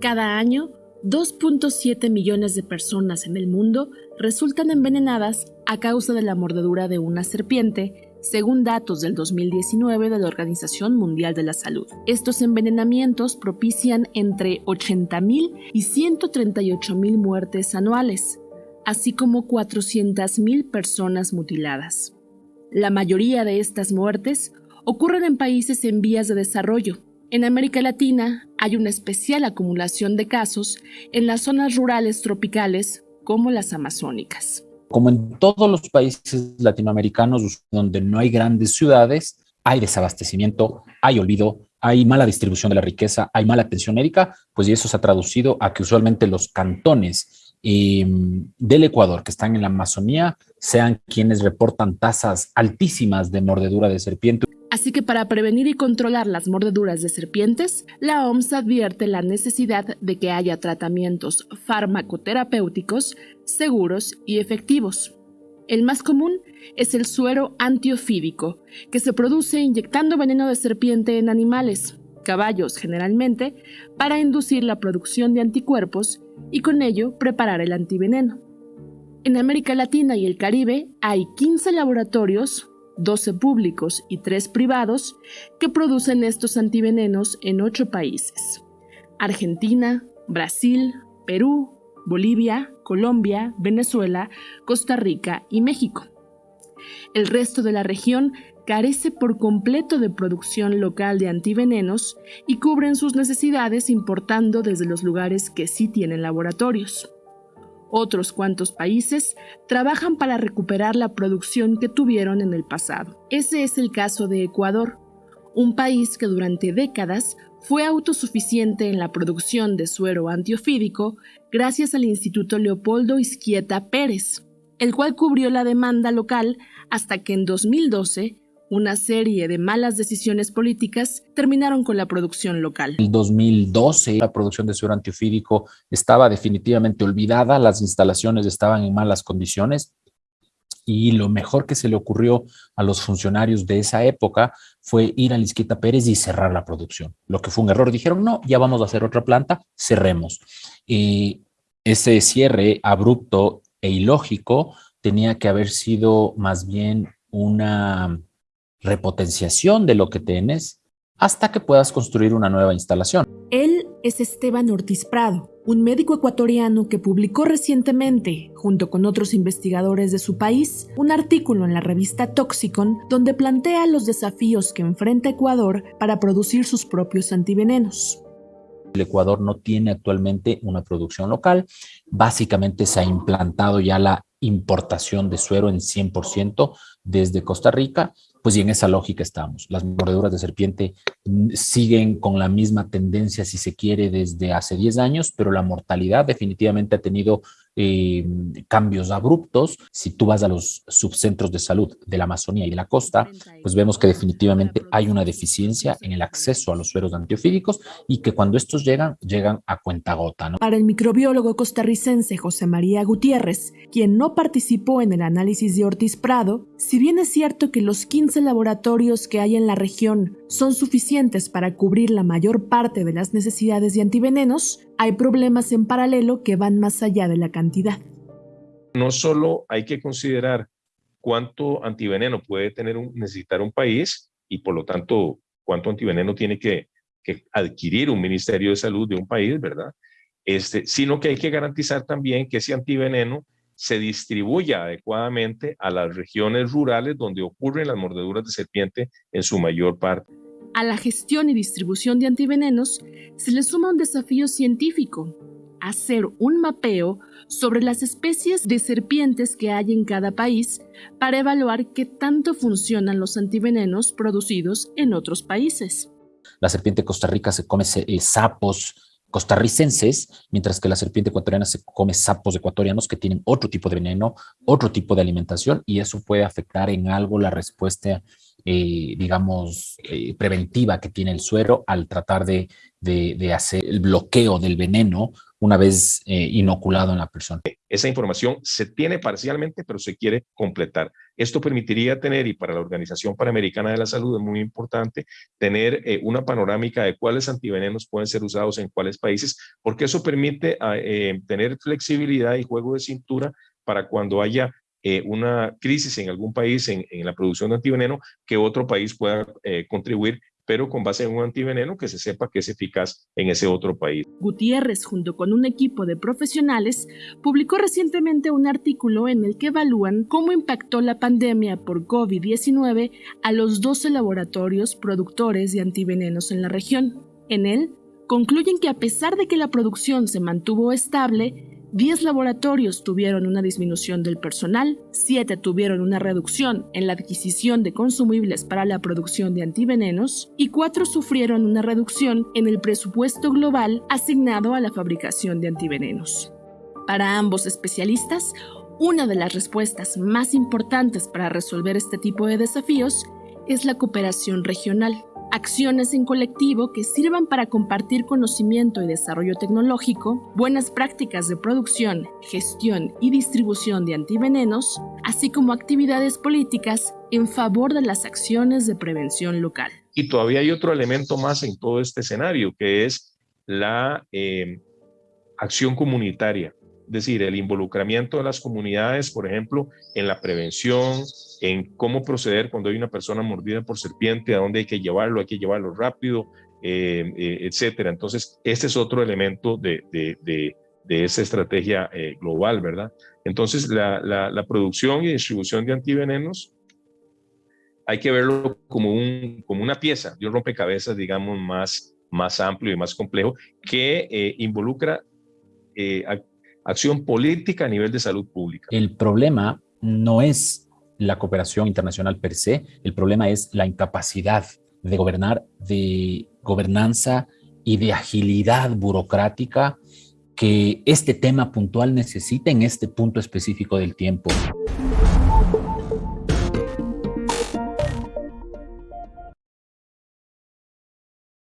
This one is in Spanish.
Cada año, 2.7 millones de personas en el mundo resultan envenenadas a causa de la mordedura de una serpiente, según datos del 2019 de la Organización Mundial de la Salud. Estos envenenamientos propician entre 80.000 y 138.000 muertes anuales, así como 400.000 personas mutiladas. La mayoría de estas muertes ocurren en países en vías de desarrollo. En América Latina hay una especial acumulación de casos en las zonas rurales tropicales como las amazónicas. Como en todos los países latinoamericanos donde no hay grandes ciudades, hay desabastecimiento, hay olvido, hay mala distribución de la riqueza, hay mala atención médica, pues y eso se ha traducido a que usualmente los cantones em, del Ecuador que están en la Amazonía sean quienes reportan tasas altísimas de mordedura de serpiente. Así que para prevenir y controlar las mordeduras de serpientes, la OMS advierte la necesidad de que haya tratamientos farmacoterapéuticos seguros y efectivos. El más común es el suero antiofídico, que se produce inyectando veneno de serpiente en animales, caballos generalmente, para inducir la producción de anticuerpos y con ello preparar el antiveneno. En América Latina y el Caribe hay 15 laboratorios 12 públicos y 3 privados, que producen estos antivenenos en 8 países. Argentina, Brasil, Perú, Bolivia, Colombia, Venezuela, Costa Rica y México. El resto de la región carece por completo de producción local de antivenenos y cubren sus necesidades importando desde los lugares que sí tienen laboratorios. Otros cuantos países trabajan para recuperar la producción que tuvieron en el pasado. Ese es el caso de Ecuador, un país que durante décadas fue autosuficiente en la producción de suero antiofídico gracias al Instituto Leopoldo Izquieta Pérez, el cual cubrió la demanda local hasta que en 2012 una serie de malas decisiones políticas terminaron con la producción local. En 2012 la producción de suero antiofídico estaba definitivamente olvidada, las instalaciones estaban en malas condiciones y lo mejor que se le ocurrió a los funcionarios de esa época fue ir a Lisquita Pérez y cerrar la producción, lo que fue un error. Dijeron, no, ya vamos a hacer otra planta, cerremos. Y ese cierre abrupto e ilógico tenía que haber sido más bien una repotenciación de lo que tienes hasta que puedas construir una nueva instalación. Él es Esteban Ortiz Prado, un médico ecuatoriano que publicó recientemente, junto con otros investigadores de su país, un artículo en la revista Toxicon donde plantea los desafíos que enfrenta Ecuador para producir sus propios antivenenos. El Ecuador no tiene actualmente una producción local, básicamente se ha implantado ya la importación de suero en 100% desde Costa Rica pues y en esa lógica estamos. Las mordeduras de serpiente siguen con la misma tendencia, si se quiere, desde hace 10 años, pero la mortalidad definitivamente ha tenido eh, cambios abruptos. Si tú vas a los subcentros de salud de la Amazonía y de la costa, pues vemos que definitivamente hay una deficiencia en el acceso a los sueros antiofídicos y que cuando estos llegan, llegan a cuenta gota. Para el microbiólogo costarricense José María Gutiérrez, quien no participó en el análisis de Ortiz Prado, si bien es cierto que los 15 laboratorios que hay en la región son suficientes para cubrir la mayor parte de las necesidades de antivenenos, hay problemas en paralelo que van más allá de la cantidad. No solo hay que considerar cuánto antiveneno puede tener un, necesitar un país y por lo tanto cuánto antiveneno tiene que, adquirir un Ministerio de Salud de un país, ¿verdad? Este, sino que hay que garantizar también que ese antiveneno se distribuya adecuadamente a las regiones rurales donde ocurren las mordeduras de serpiente en su mayor parte. A la gestión y distribución de antivenenos se le suma un desafío científico, hacer un mapeo sobre las especies de serpientes que hay en cada país para evaluar qué tanto funcionan los antivenenos producidos en otros países. La serpiente de Costa Rica se come eh, sapos costarricenses, mientras que la serpiente ecuatoriana se come sapos ecuatorianos que tienen otro tipo de veneno, otro tipo de alimentación, y eso puede afectar en algo la respuesta eh, digamos, eh, preventiva que tiene el suero al tratar de, de, hacer el bloqueo del veneno una vez eh, inoculado en la persona. Esa información se tiene parcialmente, pero se quiere completar. Esto permitiría tener, y para la Organización Panamericana de la Salud es muy importante, tener eh, una panorámica de cuáles antivenenos pueden ser usados en cuáles países, porque eso permite ah, eh, tener flexibilidad y juego de cintura para cuando haya una crisis en algún país en, la producción de antiveneno, que otro país pueda contribuir pero con base en un antiveneno que se sepa que es eficaz en ese otro país. Gutiérrez, junto con un equipo de profesionales, publicó recientemente un artículo en el que evalúan cómo impactó la pandemia por COVID-19 a los 12 laboratorios productores de antivenenos en la región. En él, concluyen que a pesar de que la producción se mantuvo estable, 10 laboratorios tuvieron una disminución del personal, 7 tuvieron una reducción en la adquisición de consumibles para la producción de antivenenos y 4 sufrieron una reducción en el presupuesto global asignado a la fabricación de antivenenos. Para ambos especialistas, una de las respuestas más importantes para resolver este tipo de desafíos es la cooperación regional acciones en colectivo que sirvan para compartir conocimiento y desarrollo tecnológico, buenas prácticas de producción, gestión y distribución de antivenenos, así como actividades políticas en favor de las acciones de prevención local. Y todavía hay otro elemento más en todo este escenario, que es la eh, acción comunitaria decir, el involucramiento de las comunidades, por ejemplo, en la prevención, en cómo proceder cuando hay una persona mordida por serpiente, a dónde hay que llevarlo, hay que llevarlo rápido, eh, eh, etcétera. Entonces, este es otro elemento de, de, de, esa estrategia eh, global, ¿verdad? Entonces, la, la, producción y distribución de antivenenos hay que verlo como, un, como una pieza de un rompecabezas, digamos, más, más amplio y más complejo, que involucra acción política a nivel de salud pública. El problema no es la cooperación internacional per se, el problema es la incapacidad de gobernar, de gobernanza y de agilidad burocrática que este tema puntual necesita en este punto específico del tiempo.